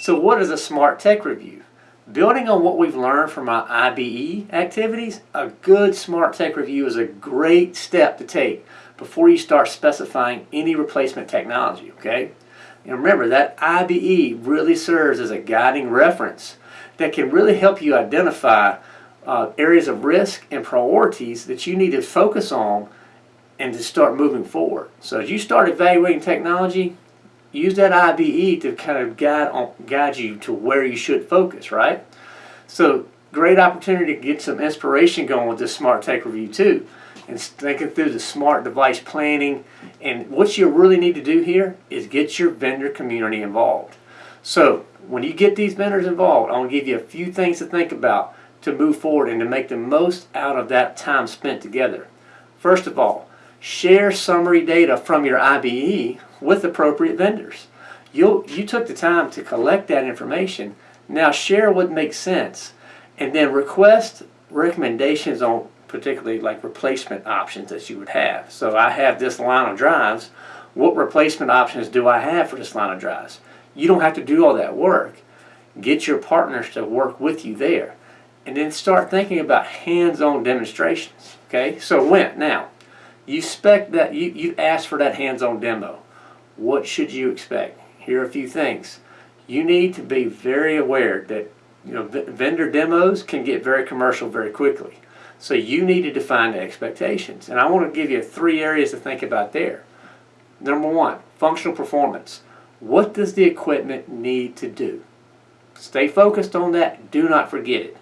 So what is a smart tech review? Building on what we've learned from our IBE activities, a good smart tech review is a great step to take before you start specifying any replacement technology, okay? And remember that IBE really serves as a guiding reference that can really help you identify uh, areas of risk and priorities that you need to focus on and to start moving forward. So as you start evaluating technology, use that IBE to kind of guide, on, guide you to where you should focus, right? So great opportunity to get some inspiration going with this Smart Tech Review too. And thinking through the smart device planning. And what you really need to do here is get your vendor community involved. So when you get these vendors involved, I want to give you a few things to think about to move forward and to make the most out of that time spent together. First of all, share summary data from your IBE with appropriate vendors. you you took the time to collect that information. Now share what makes sense and then request recommendations on particularly like replacement options that you would have. So I have this line of drives. What replacement options do I have for this line of drives? You don't have to do all that work. Get your partners to work with you there. And then start thinking about hands-on demonstrations. Okay, so when? Now, you expect that you, you ask for that hands-on demo. What should you expect? Here are a few things. You need to be very aware that you know vendor demos can get very commercial very quickly. So you need to define the expectations. And I want to give you three areas to think about there. Number one, functional performance. What does the equipment need to do? Stay focused on that. Do not forget it.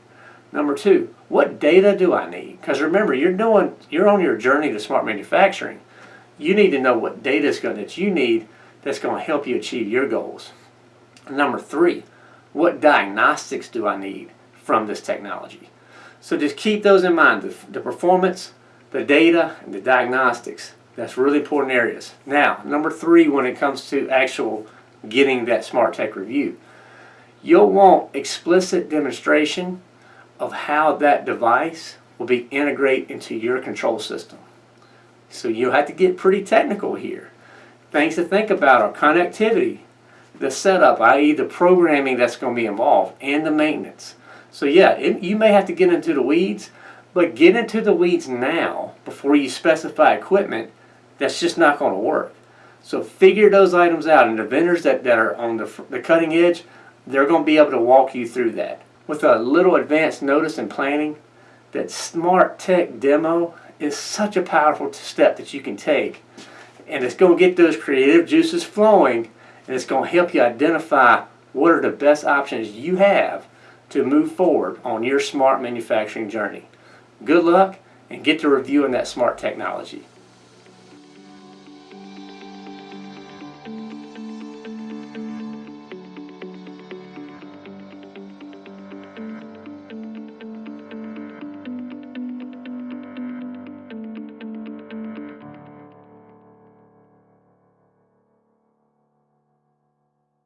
Number two, what data do I need? Because remember, you're doing, you're on your journey to smart manufacturing. You need to know what data is going that you need that's going to help you achieve your goals. Number three, what diagnostics do I need from this technology? So just keep those in mind, the, the performance, the data, and the diagnostics. That's really important areas. Now, number three, when it comes to actual getting that smart tech review, you'll want explicit demonstration of how that device will be integrated into your control system. So you'll have to get pretty technical here. Things to think about are connectivity, the setup, i.e. the programming that's going to be involved, and the maintenance. So yeah, it, you may have to get into the weeds, but get into the weeds now before you specify equipment that's just not going to work. So figure those items out, and the vendors that, that are on the, the cutting edge, they're going to be able to walk you through that. With a little advanced notice and planning, that smart tech demo is such a powerful step that you can take. And it's going to get those creative juices flowing, and it's going to help you identify what are the best options you have to move forward on your smart manufacturing journey. Good luck, and get to reviewing that smart technology.